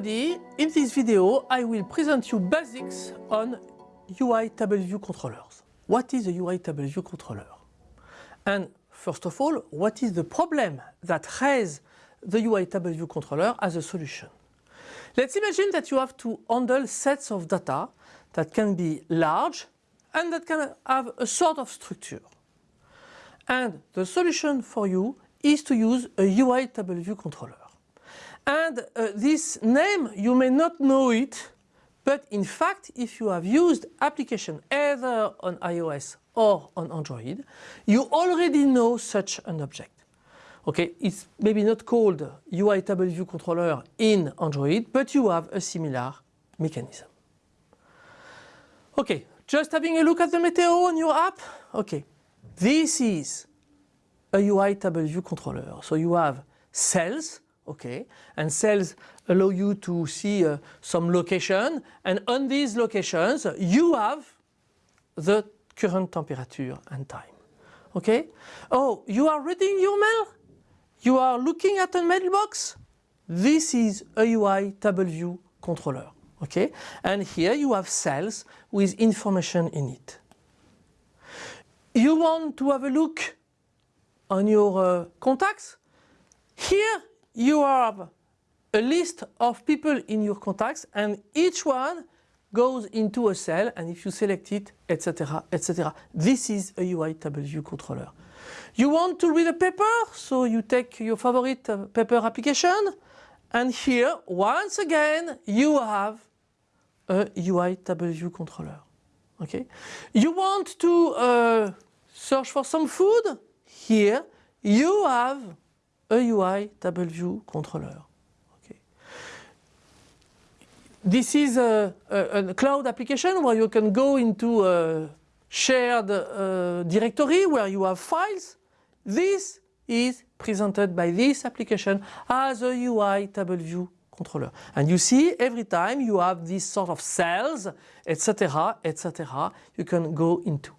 everybody, in this video I will present you basics on UI table view controllers. What is a UI table view controller? And first of all, what is the problem that has the UI table view controller as a solution? Let's imagine that you have to handle sets of data that can be large and that can have a sort of structure. And the solution for you is to use a UI table view controller. And uh, this name, you may not know it, but in fact, if you have used application either on iOS or on Android, you already know such an object. Okay, it's maybe not called UI table controller in Android, but you have a similar mechanism. Okay, just having a look at the Meteo on your app. Okay, this is a UI table view controller. So you have cells, okay, and cells allow you to see uh, some location and on these locations you have the current temperature and time. Okay? Oh, you are reading your mail? You are looking at a mailbox? This is a UI table view controller. Okay? And here you have cells with information in it. You want to have a look on your uh, contacts? Here you have a list of people in your contacts and each one goes into a cell and if you select it, etc, etc. This is a UI table view controller. You want to read a paper, so you take your favorite uh, paper application and here, once again, you have a UI table view controller. Okay. You want to uh, search for some food? Here, you have a UI table view controller. This is a, a, a, cloud application where you can go into a shared uh, directory where you have files. This is presented by this application as a UI table view controller. And you see every time you have these sort of cells, etc., etc., you can go into.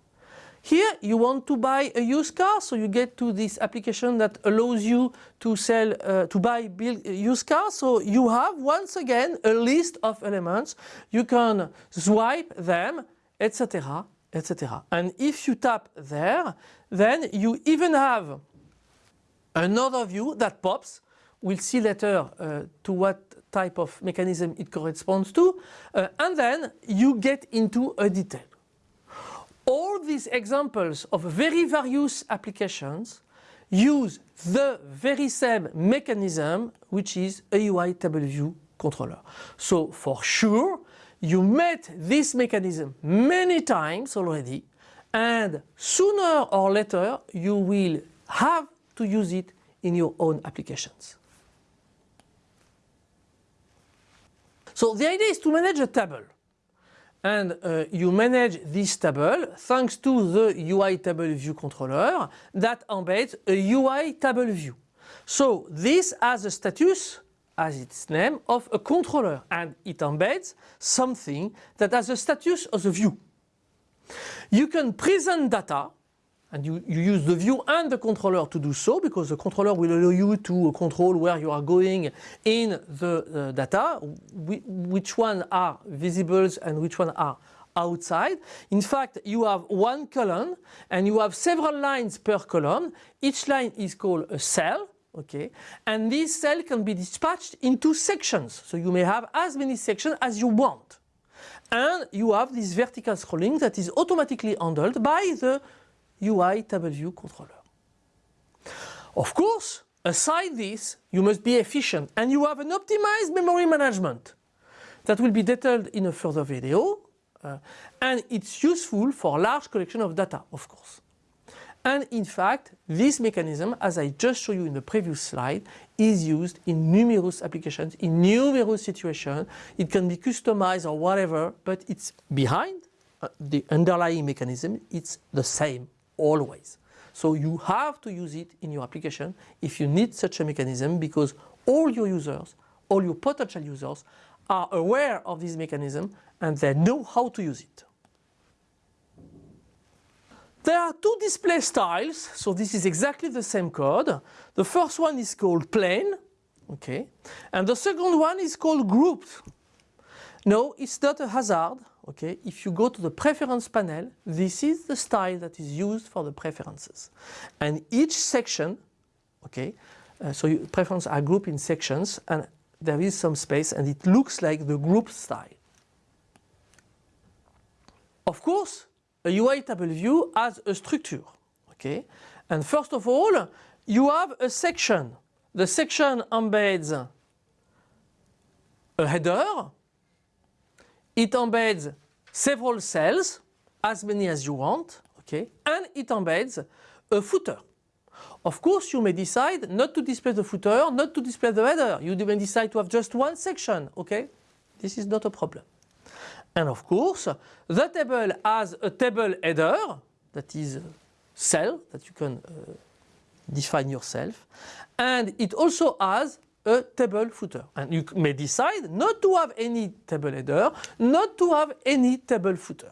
Here you want to buy a used car, so you get to this application that allows you to sell, uh, to buy build used cars. So you have once again a list of elements. You can swipe them, etc., etc. And if you tap there, then you even have another view that pops. We'll see later uh, to what type of mechanism it corresponds to. Uh, and then you get into a detail all these examples of very various applications use the very same mechanism which is a UI table view controller. So for sure you met this mechanism many times already and sooner or later you will have to use it in your own applications. So the idea is to manage a table and uh, you manage this table thanks to the UI table view controller that embeds a UI table view. So this has a status as its name of a controller and it embeds something that has a status of a view. You can present data and you, you, use the view and the controller to do so because the controller will allow you to control where you are going in the uh, data, which one are visible and which one are outside. In fact, you have one column and you have several lines per column. Each line is called a cell. Okay, and this cell can be dispatched into sections. So you may have as many sections as you want. And you have this vertical scrolling that is automatically handled by the UI table view controller. Of course, aside this, you must be efficient and you have an optimized memory management that will be detailed in a further video uh, and it's useful for large collection of data, of course. And in fact, this mechanism, as I just showed you in the previous slide, is used in numerous applications, in numerous situations. It can be customized or whatever, but it's behind uh, the underlying mechanism, it's the same always. So you have to use it in your application if you need such a mechanism because all your users, all your potential users are aware of this mechanism and they know how to use it. There are two display styles, so this is exactly the same code. The first one is called plain, Okay. And the second one is called grouped. No, it's not a hazard. Okay. If you go to the preference panel, this is the style that is used for the preferences. And each section, okay, uh, so preferences are grouped in sections and there is some space and it looks like the group style. Of course, a UI table view has a structure. Okay? And first of all, you have a section. The section embeds a header. It embeds several cells, as many as you want. Okay? And it embeds a footer. Of course, you may decide not to display the footer, not to display the header. You may decide to have just one section. Okay? This is not a problem. And of course, the table has a table header that is a cell that you can uh, define yourself. And it also has a table footer. And you may decide not to have any table header, not to have any table footer.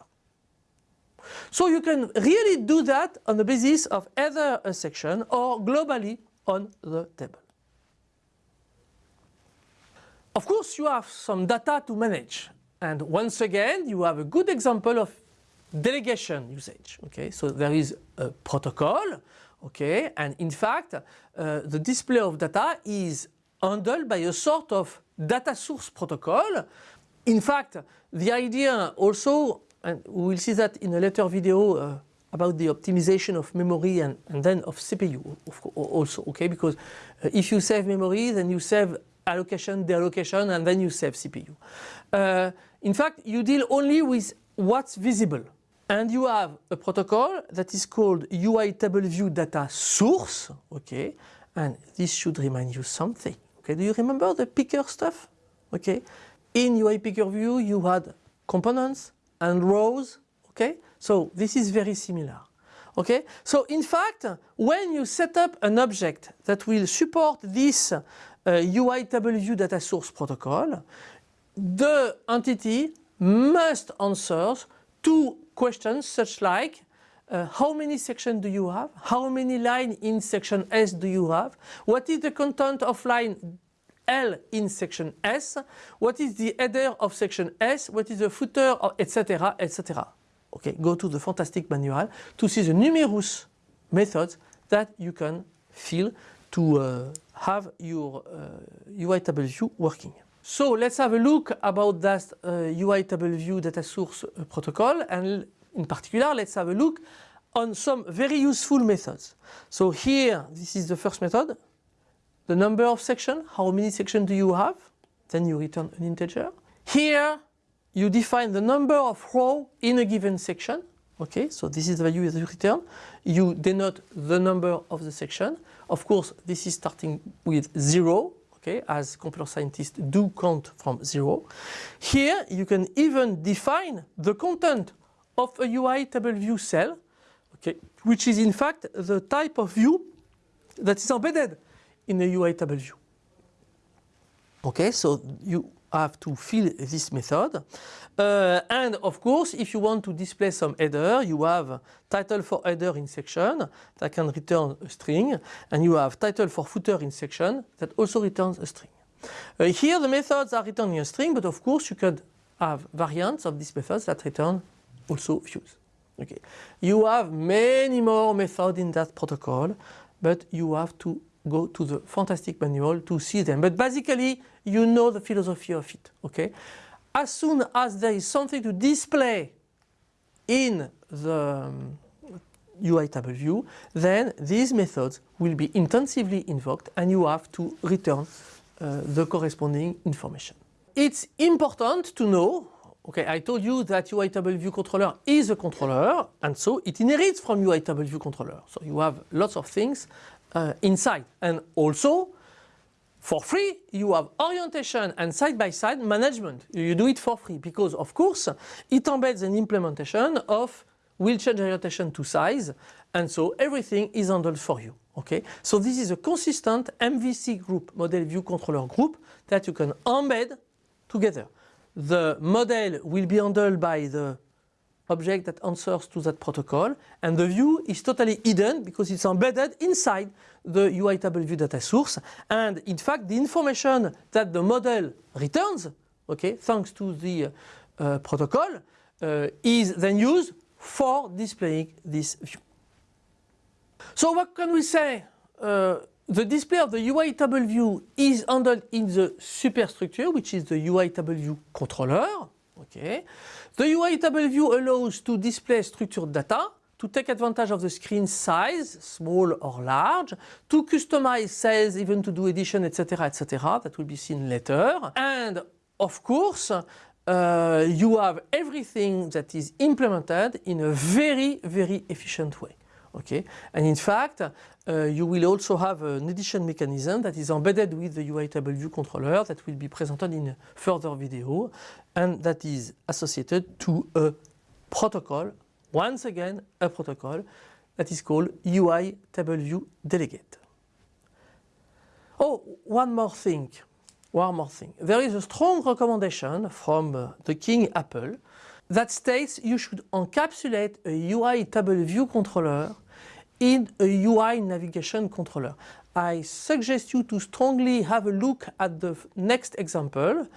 So you can really do that on the basis of either a section or globally on the table. Of course, you have some data to manage and once again, you have a good example of delegation usage. Okay, so there is a protocol. Okay, and in fact, uh, the display of data is handled by a sort of data source protocol. In fact, the idea also, and we will see that in a later video uh, about the optimization of memory and, and then of CPU also, okay? Because uh, if you save memory, then you save allocation, deallocation, and then you save CPU. Uh, in fact, you deal only with what's visible. And you have a protocol that is called UI table view data source, okay? And this should remind you something, okay? Do you remember the picker stuff? Okay? In UI picker view, you had components and rows, okay? So this is very similar. Okay, so in fact, when you set up an object that will support this uh, UI table view data source protocol, the entity must answer two questions such like uh, how many sections do you have? How many lines in section S do you have? What is the content of line L in section S? What is the header of section S? What is the footer, etc., etc. Okay, go to the fantastic manual to see the numerous methods that you can fill to uh, have your uh, UI table view working. So let's have a look about that uh, UI table view data source protocol and in particular let's have a look on some very useful methods. So here this is the first method. The number of sections, how many sections do you have? Then you return an integer. Here you define the number of rows in a given section. Okay, so this is the value that you return. You denote the number of the section. Of course, this is starting with zero okay, as computer scientists do count from zero. Here you can even define the content of a UI table view cell, okay, which is in fact the type of view that is embedded in a UI table view. Okay, so you have to fill this method. Uh, and of course, if you want to display some header, you have title for header in section that can return a string, and you have title for footer in section that also returns a string. Uh, here the methods are returning a string, but of course you could have variants of these methods that return also views. Okay. You have many more methods in that protocol, but you have to go to the fantastic manual to see them. But basically, you know the philosophy of it. Okay. As soon as there is something to display in the um, UI table view, then these methods will be intensively invoked and you have to return uh, the corresponding information. It's important to know, okay, I told you that UI controller is a controller and so it inherits from UI controller. So you have lots of things uh, inside. And also, for free, you have orientation and side-by-side -side management. You do it for free because, of course, it embeds an implementation of will change orientation to size and so everything is handled for you. Okay, so this is a consistent MVC group, model view controller group that you can embed together. The model will be handled by the object that answers to that protocol and the view is totally hidden because it's embedded inside the UI table view data source and in fact the information that the model returns okay thanks to the uh, protocol uh, is then used for displaying this view. So what can we say? Uh, the display of the UI table view is handled in the superstructure which is the UI table view controller Okay. The UI table view allows to display structured data, to take advantage of the screen size, small or large, to customize cells, even to do addition, etc., etc. That will be seen later. And of course, uh, you have everything that is implemented in a very, very efficient way. Okay, and in fact, uh, you will also have an addition mechanism that is embedded with the UI table view controller that will be presented in further video and that is associated to a protocol, once again a protocol that is called UI table view delegate. Oh, one more thing, one more thing. There is a strong recommendation from uh, the King Apple that states you should encapsulate a UI table view controller in a UI navigation controller. I suggest you to strongly have a look at the next example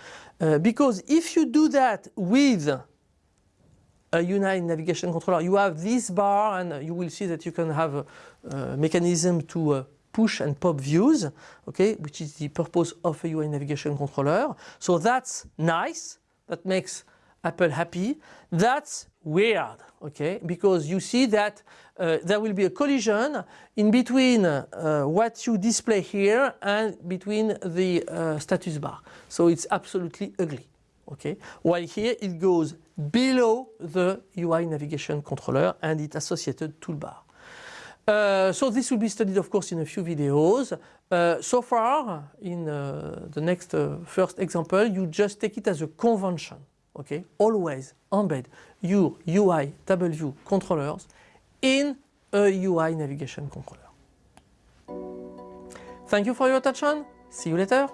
uh, because if you do that with a UI navigation controller, you have this bar and you will see that you can have a, a mechanism to uh, push and pop views, okay, which is the purpose of a UI navigation controller. So that's nice, that makes Apple happy. That's weird, okay, because you see that uh, there will be a collision in between uh, what you display here and between the uh, status bar. So it's absolutely ugly, okay. While here it goes below the UI navigation controller and its associated toolbar. Uh, so this will be studied of course in a few videos. Uh, so far in uh, the next first example you just take it as a convention okay, always embed your UI W controllers in a UI navigation controller. Thank you for your attention. See you later.